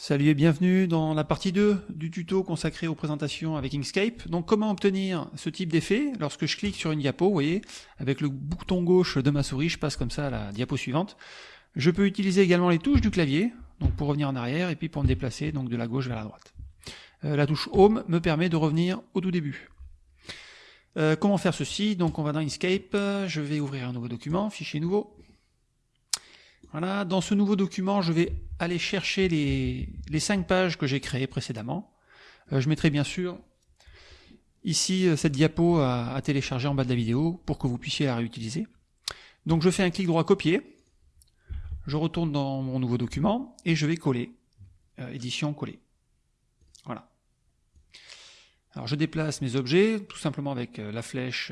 Salut et bienvenue dans la partie 2 du tuto consacré aux présentations avec Inkscape. Donc comment obtenir ce type d'effet Lorsque je clique sur une diapo, vous voyez, avec le bouton gauche de ma souris, je passe comme ça à la diapo suivante. Je peux utiliser également les touches du clavier, donc pour revenir en arrière et puis pour me déplacer donc de la gauche vers la droite. Euh, la touche Home me permet de revenir au tout début. Euh, comment faire ceci? Donc on va dans Inkscape, je vais ouvrir un nouveau document, fichier nouveau. Voilà, dans ce nouveau document, je vais aller chercher les, les cinq pages que j'ai créées précédemment. Euh, je mettrai bien sûr ici euh, cette diapo à, télécharger en bas de la vidéo pour que vous puissiez la réutiliser. Donc je fais un clic droit copier, je retourne dans mon nouveau document et je vais coller, euh, édition coller. Voilà. Alors je déplace mes objets tout simplement avec la flèche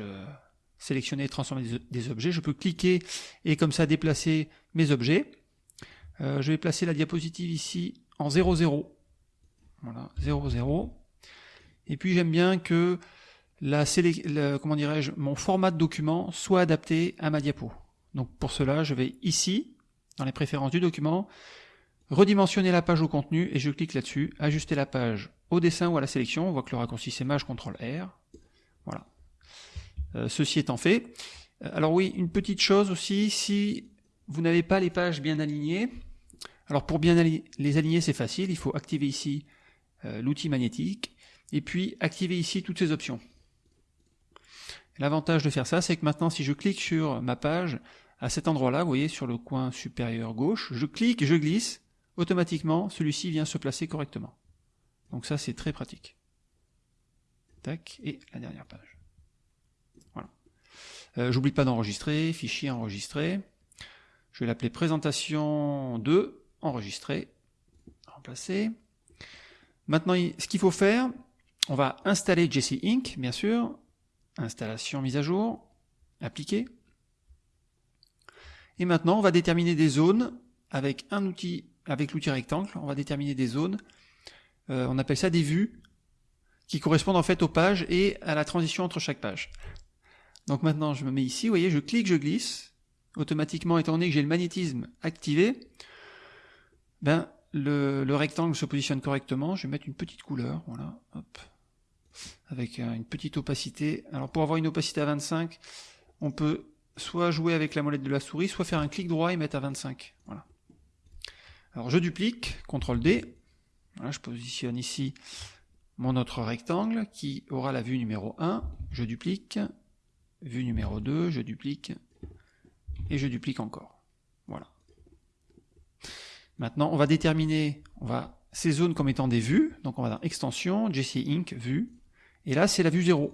sélectionner transformer des objets. Je peux cliquer et comme ça déplacer mes objets. Euh, je vais placer la diapositive ici en 0, 0. Voilà, 0, 0. Et puis j'aime bien que la, comment dirais-je, mon format de document soit adapté à ma diapo. Donc pour cela, je vais ici, dans les préférences du document, redimensionner la page au contenu et je clique là-dessus, ajuster la page au dessin ou à la sélection. On voit que le raccourci c'est Maj CTRL R. Voilà. Euh, ceci étant fait. Euh, alors oui, une petite chose aussi, si vous n'avez pas les pages bien alignées, alors pour bien les aligner c'est facile, il faut activer ici euh, l'outil magnétique, et puis activer ici toutes ces options. L'avantage de faire ça, c'est que maintenant si je clique sur ma page, à cet endroit-là, vous voyez sur le coin supérieur gauche, je clique, je glisse, automatiquement celui-ci vient se placer correctement. Donc ça c'est très pratique. Tac, et la dernière page. Euh, j'oublie pas d'enregistrer, fichier enregistré. Je vais l'appeler présentation 2, enregistrer, remplacer. Maintenant, ce qu'il faut faire, on va installer Jesse Inc, bien sûr. Installation, mise à jour, appliquer. Et maintenant, on va déterminer des zones avec un outil, avec l'outil rectangle. On va déterminer des zones. Euh, on appelle ça des vues qui correspondent en fait aux pages et à la transition entre chaque page. Donc maintenant, je me mets ici, vous voyez, je clique, je glisse. Automatiquement, étant donné que j'ai le magnétisme activé, ben, le, rectangle se positionne correctement. Je vais mettre une petite couleur, voilà, hop, avec euh, une petite opacité. Alors pour avoir une opacité à 25, on peut soit jouer avec la molette de la souris, soit faire un clic droit et mettre à 25. Voilà. Alors je duplique, CTRL D. Voilà, je positionne ici mon autre rectangle qui aura la vue numéro 1. Je duplique, vue numéro 2, je duplique, et je duplique encore. Voilà. Maintenant, on va déterminer on va, ces zones comme étant des vues, donc on va dans Extension, JC Inc, vue, et là c'est la vue 0,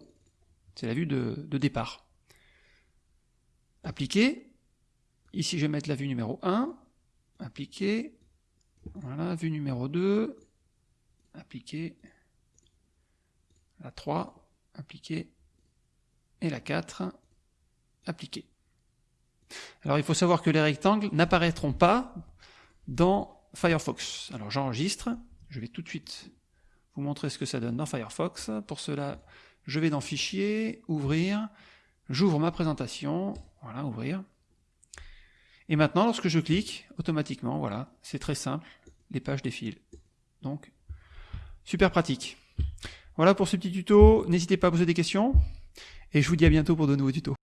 c'est la vue de, de départ. Appliquer, ici je vais mettre la vue numéro 1, appliquer, voilà, vue numéro 2, appliquer, la 3, appliquer, et la 4, appliquer. Alors il faut savoir que les rectangles n'apparaîtront pas dans Firefox. Alors j'enregistre, je vais tout de suite vous montrer ce que ça donne dans Firefox. Pour cela, je vais dans Fichier, Ouvrir, j'ouvre ma présentation, voilà, Ouvrir. Et maintenant, lorsque je clique, automatiquement, voilà, c'est très simple, les pages défilent. Donc, super pratique. Voilà pour ce petit tuto, n'hésitez pas à poser des questions. Et je vous dis à bientôt pour de nouveaux tutos.